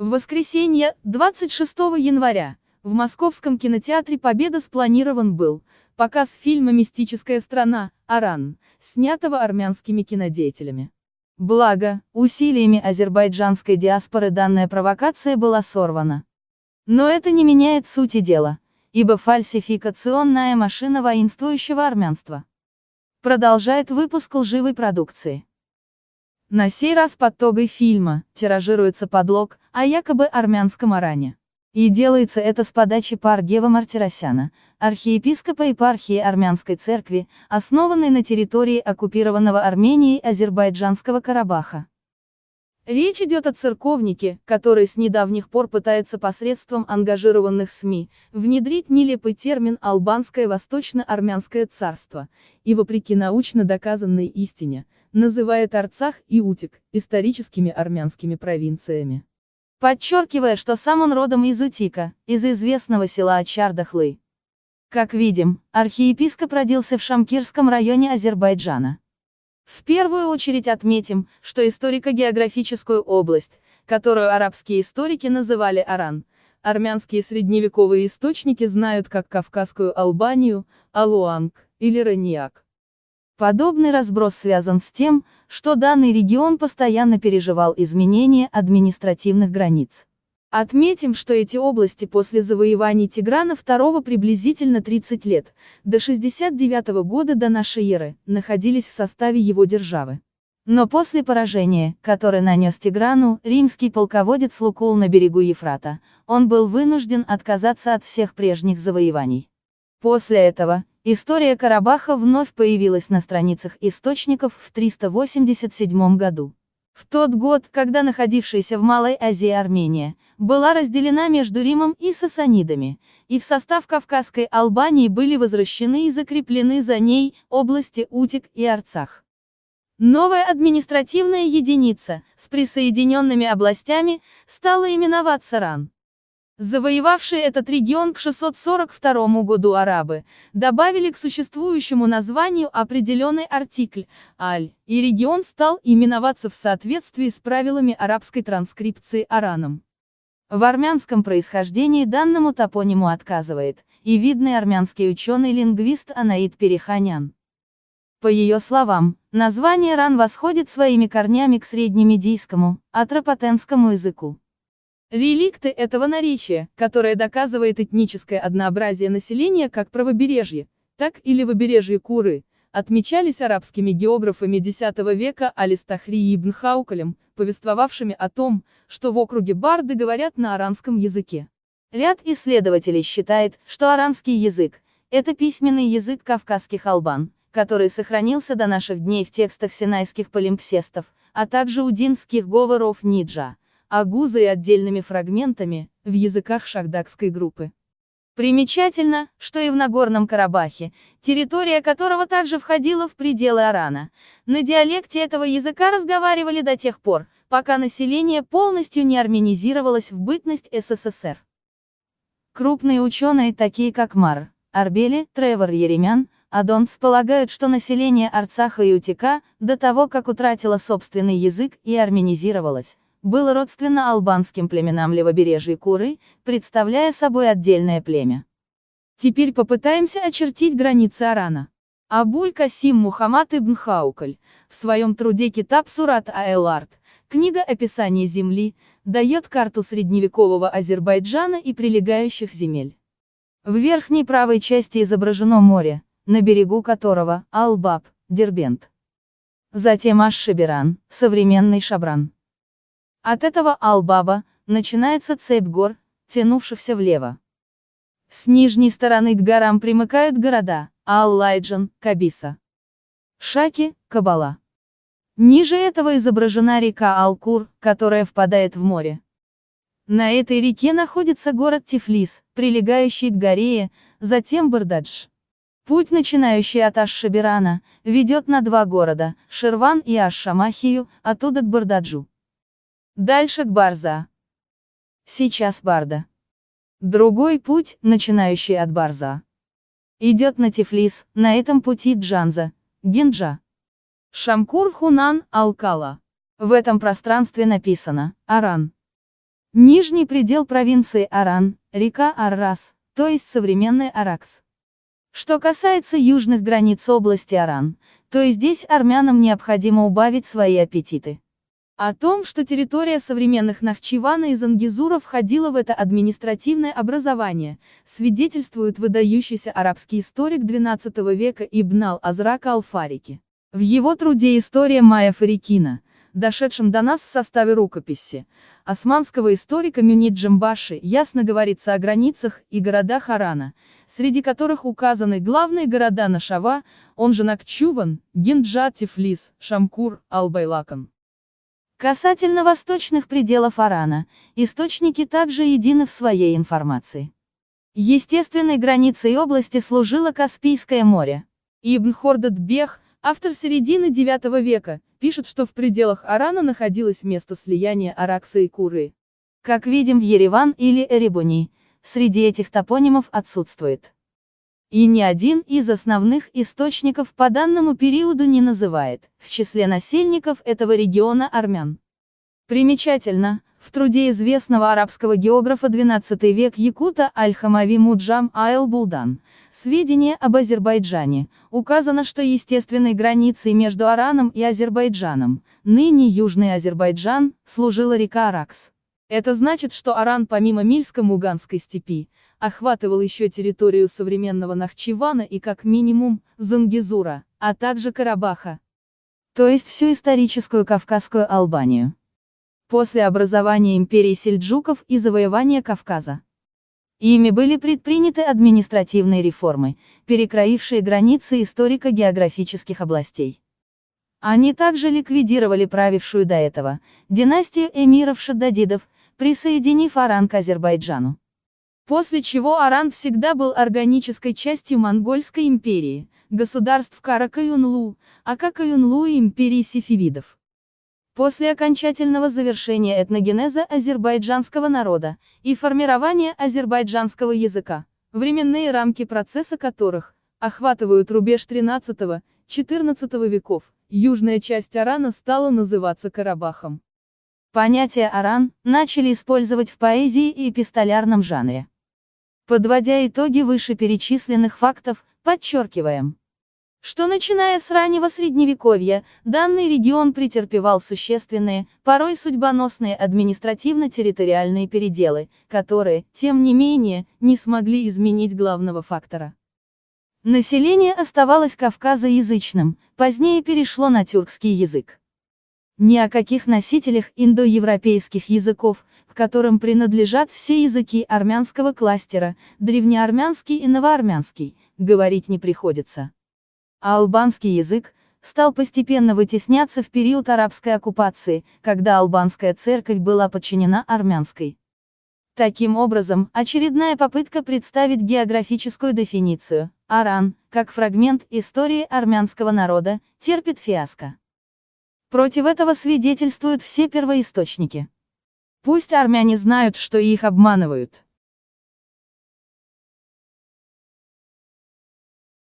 В воскресенье, 26 января, в московском кинотеатре «Победа» спланирован был показ фильма «Мистическая страна. Аран», снятого армянскими кинодеятелями. Благо, усилиями азербайджанской диаспоры данная провокация была сорвана. Но это не меняет сути дела, ибо фальсификационная машина воинствующего армянства продолжает выпуск лживой продукции. На сей раз под тогой фильма тиражируется подлог о якобы армянском Аране. И делается это с подачи Паргева Мартиросяна, архиепископа епархии Армянской церкви, основанной на территории оккупированного Арменией Азербайджанского Карабаха. Речь идет о церковнике, который с недавних пор пытается посредством ангажированных СМИ внедрить нелепый термин «албанское восточно-армянское царство», и вопреки научно доказанной истине, называет Арцах и Утик историческими армянскими провинциями. Подчеркивая, что сам он родом из Утика, из известного села Чардахлы. Как видим, архиепископ родился в Шамкирском районе Азербайджана. В первую очередь отметим, что историко-географическую область, которую арабские историки называли Аран, армянские средневековые источники знают как Кавказскую Албанию, Алуанг или Раниак. Подобный разброс связан с тем, что данный регион постоянно переживал изменения административных границ. Отметим, что эти области после завоеваний Тиграна II приблизительно 30 лет, до 69 года до нашей эры, находились в составе его державы. Но после поражения, которое нанес Тиграну, римский полководец Лукул на берегу Ефрата, он был вынужден отказаться от всех прежних завоеваний. После этого, история Карабаха вновь появилась на страницах источников в 387 году. В тот год, когда находившаяся в Малой Азии Армения, была разделена между Римом и Сасанидами, и в состав Кавказской Албании были возвращены и закреплены за ней области Утик и Арцах. Новая административная единица, с присоединенными областями, стала именоваться РАН. Завоевавшие этот регион к 642 году арабы, добавили к существующему названию определенный артикль «аль», и регион стал именоваться в соответствии с правилами арабской транскрипции Араном. В армянском происхождении данному топониму отказывает, и видный армянский ученый-лингвист Анаид Переханян. По ее словам, название Ран восходит своими корнями к среднемедийскому, атропатенскому языку. Реликты этого наречия, которое доказывает этническое однообразие населения как правобережье, так и левобережье Куры, отмечались арабскими географами X века Алистахри ибн Хаукалем, повествовавшими о том, что в округе Барды говорят на аранском языке. Ряд исследователей считает, что аранский язык – это письменный язык кавказских албан, который сохранился до наших дней в текстах синайских полимпсестов, а также удинских говоров Ниджа агузой и отдельными фрагментами, в языках шахдакской группы. Примечательно, что и в Нагорном Карабахе, территория которого также входила в пределы Арана, на диалекте этого языка разговаривали до тех пор, пока население полностью не армянизировалось в бытность СССР. Крупные ученые, такие как Мар, Арбели, Тревор Еремян, Адонс полагают, что население Арцаха и Утика, до того как утратило собственный язык и армянизировалось, было родственно албанским племенам левобережья Куры, представляя собой отдельное племя. Теперь попытаемся очертить границы Арана. Абуль Касим Мухаммад ибн Хаукаль, в своем труде Китаб Сурат Аэларт, книга описания земли, дает карту средневекового Азербайджана и прилегающих земель. В верхней правой части изображено море, на берегу которого – Албаб, Дербент. Затем Аш-Шабиран, современный Шабран. От этого Албаба начинается цепь гор, тянувшихся влево. С нижней стороны к горам примыкают города Аллайджан, Кабиса, Шаки, Кабала. Ниже этого изображена река Алкур, которая впадает в море. На этой реке находится город Тифлис, прилегающий к горе, затем Бардадж. Путь, начинающий от Аш-Шабирана, ведет на два города, Шерван и Аш-Шамахию, оттуда к Бардаджу. Дальше к Барза. Сейчас Барда. Другой путь, начинающий от Барза. Идет на Тифлис, на этом пути Джанза, Гинджа. Шамкур Хунан, Алкала. В этом пространстве написано, Аран. Нижний предел провинции Аран, река Аррас, то есть современный Аракс. Что касается южных границ области Аран, то и здесь армянам необходимо убавить свои аппетиты. О том, что территория современных Нахчивана и Зангизура входила в это административное образование, свидетельствует выдающийся арабский историк XII века Ибн ал-Азрак ал-Фарики. В его труде «История Майя Фарикина», дошедшем до нас в составе рукописи, османского историка Мюнит Джамбаши, ясно говорится о границах и городах Арана, среди которых указаны главные города Нашава, он же Накчуван, Гинджа, Тифлис, Шамкур, Албайлакан. Касательно восточных пределов Арана, источники также едины в своей информации. Естественной границей области служило Каспийское море. Ибн Хордат Бех, автор середины IX века, пишет, что в пределах Арана находилось место слияния Аракса и Куры. Как видим Ереван или Эребуни, среди этих топонимов отсутствует. И ни один из основных источников по данному периоду не называет, в числе насельников этого региона армян. Примечательно, в труде известного арабского географа XII век Якута Аль-Хамави Муджам Айл Булдан, сведения об Азербайджане, указано, что естественной границей между Араном и Азербайджаном, ныне Южный Азербайджан, служила река Аракс. Это значит, что Аран помимо Мильско-Муганской степи, охватывал еще территорию современного Нахчивана и как минимум, Зангизура, а также Карабаха. То есть всю историческую Кавказскую Албанию после образования империи сельджуков и завоевания Кавказа. Ими были предприняты административные реформы, перекроившие границы историко-географических областей. Они также ликвидировали правившую до этого династию эмиров-шаддадидов, присоединив Аран к Азербайджану. После чего Аран всегда был органической частью Монгольской империи, государств Каракаюнлу, Акакаюнлу и империи сифивидов. После окончательного завершения этногенеза азербайджанского народа и формирования азербайджанского языка, временные рамки процесса которых охватывают рубеж XIII-XIV веков, южная часть Арана стала называться Карабахом. Понятие «Аран» начали использовать в поэзии и эпистолярном жанре. Подводя итоги вышеперечисленных фактов, подчеркиваем, что начиная с раннего средневековья, данный регион претерпевал существенные, порой судьбоносные административно-территориальные переделы, которые, тем не менее, не смогли изменить главного фактора. Население оставалось кавказоязычным, позднее перешло на тюркский язык. Ни о каких носителях индоевропейских языков, к которым принадлежат все языки армянского кластера, древнеармянский и новоармянский, говорить не приходится а албанский язык, стал постепенно вытесняться в период арабской оккупации, когда албанская церковь была подчинена армянской. Таким образом, очередная попытка представить географическую дефиницию, Аран, как фрагмент истории армянского народа, терпит фиаско. Против этого свидетельствуют все первоисточники. Пусть армяне знают, что их обманывают.